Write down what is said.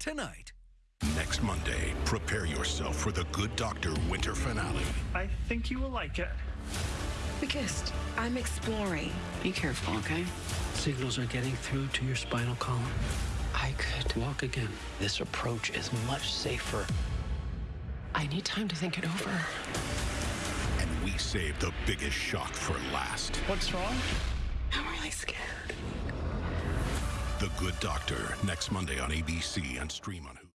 tonight. Next Monday, prepare yourself for the Good Doctor winter finale. I think you will like it. We kissed. I'm exploring. Be careful, okay? Signals are getting through to your spinal column. I could Walk again. This approach is much safer. I need time to think it over. And we save the biggest shock for last. What's wrong? I'm really scared. Good Doctor, next Monday on ABC and stream on Hulu.